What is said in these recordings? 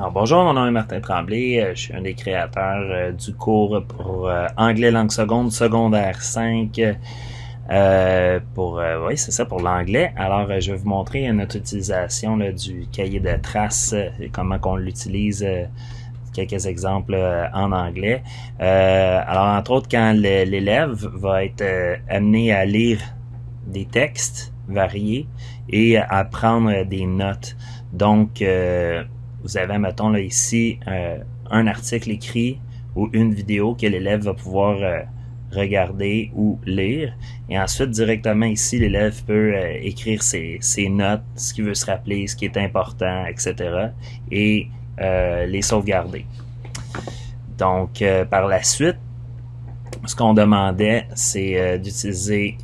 Alors, bonjour, mon nom est Martin Tremblay. Euh, je suis un des créateurs euh, du cours pour euh, anglais langue seconde, secondaire 5. pour oui, c'est ça pour l'anglais. Alors, je vais vous montrer notre utilisation du cahier de traces et comment qu'on l'utilise. quelques exemples en anglais. alors, entre autres, quand l'élève va être amené à lire des textes variés et à prendre des notes. Donc, vous avez, mettons, là, ici, euh, un article écrit ou une vidéo que l'élève va pouvoir euh, regarder ou lire. Et ensuite, directement ici, l'élève peut euh, écrire ses, ses, notes, ce qu'il veut se rappeler, ce qui est important, etc. et les sauvegarder. Donc, par la suite, ce qu'on demandait, c'est d'utiliser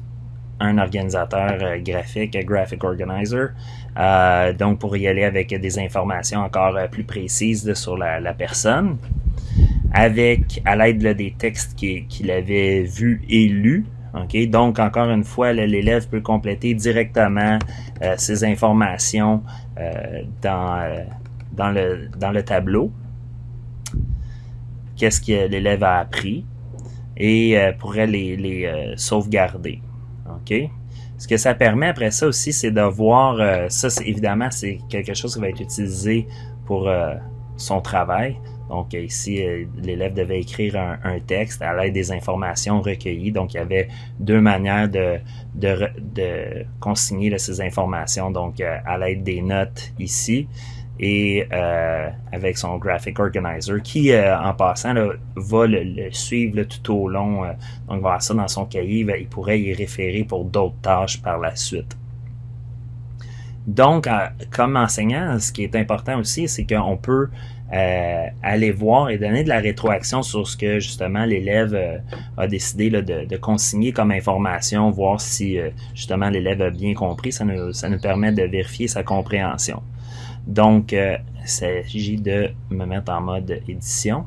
un organisateur euh, graphique, Graphic Organizer. Euh, donc, pour y aller avec des informations encore euh, plus précises sur la, personne, avec à l'aide des textes qu'il avait vus et lus. Donc, encore une fois, l'élève peut compléter directement ces informations dans, le, tableau. Qu'est-ce que l'élève a appris? Et pourrait les sauvegarder. OK? Ce que ça permet après ça aussi, c'est de voir, euh, ça évidemment, c'est quelque chose qui va être utilisé pour euh, son travail. Donc ici, euh, l'élève devait écrire un, texte à l'aide des informations recueillies. Donc il y avait deux manières de consigner ces informations. Donc à l'aide des notes ici et euh, avec son graphic organizer qui, euh, en passant, va le, suivre tout au long. Euh, donc, voir ça dans son cahier, il pourrait y référer pour d'autres tâches par la suite. Donc, comme enseignant, ce qui est important aussi, c'est qu'on peut aller voir et donner de la rétroaction sur ce que justement l'élève a décidé de, consigner comme information, voir si justement l'élève a bien compris. Ça nous permet de vérifier sa compréhension. Donc, euh, il s'agit de me mettre en mode édition.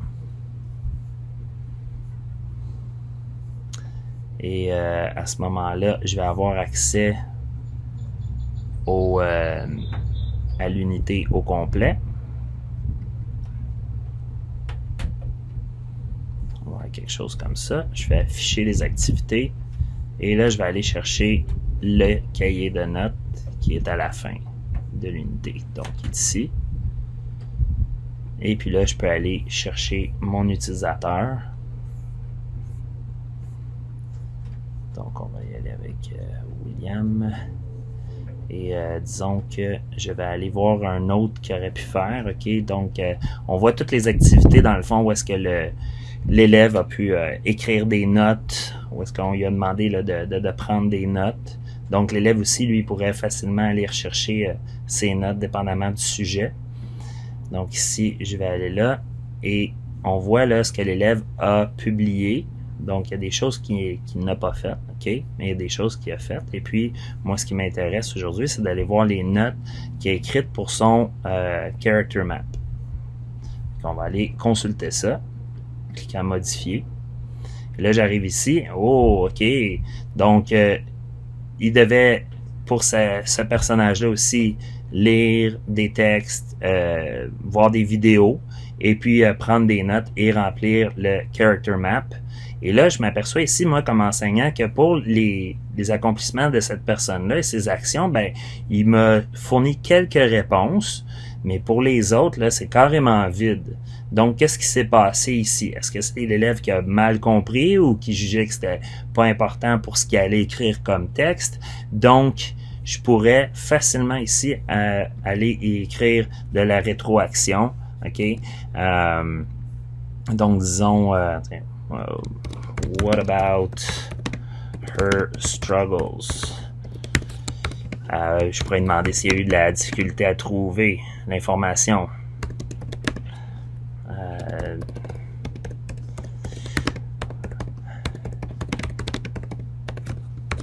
Et euh, à ce moment-là, je vais avoir accès au, euh, à l'unité au complet. On va avoir quelque chose comme ça. Je vais afficher les activités. Et là, je vais aller chercher le cahier de notes qui est à la fin de l'unité. Donc ici. Et puis là, je peux aller chercher mon utilisateur. Donc on va y aller avec euh, William. Et euh, disons que je vais aller voir un autre qui aurait pu faire. OK, donc euh, on voit toutes les activités dans le fond où est-ce que l'élève a pu écrire des notes, où est-ce qu'on lui a demandé de, prendre des notes. Donc, l'élève aussi, lui, pourrait facilement aller rechercher euh, ses notes dépendamment du sujet. Donc, ici, je vais aller là et on voit là ce que l'élève a publié. Donc, il y a des choses qu'il n'a pas faites, OK? Mais il y a des choses qu'il a faites. Et puis, moi, ce qui m'intéresse aujourd'hui, c'est d'aller voir les notes qu'il a écrites pour son euh, character map. Donc, on va aller consulter ça. Cliquer en modifier. Et là, j'arrive ici. Oh, OK. Donc, euh, il devait, pour ce, personnage-là aussi, lire des textes, euh, voir des vidéos, et puis euh, prendre des notes et remplir le character map. Et là, je m'aperçois ici, moi, comme enseignant, que pour les, les accomplissements de cette personne-là et ses actions, ben, il m'a fourni quelques réponses, mais pour les autres, là, c'est carrément vide. Donc, qu'est-ce qui s'est passé ici? Est-ce que c'est l'élève qui a mal compris ou qui jugeait que c'était pas important pour ce qu'il allait écrire comme texte? Donc, je pourrais facilement ici euh, aller écrire de la rétroaction. OK? Euh, donc, disons, euh, what about her struggles? Je pourrais demander s'il y a eu de la difficulté à trouver l'information. Euh,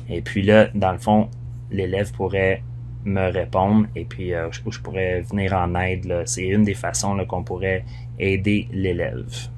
et puis là, dans le fond, l'élève pourrait me répondre et puis euh, je, pourrais venir en aide. C'est une des façons qu'on pourrait aider l'élève.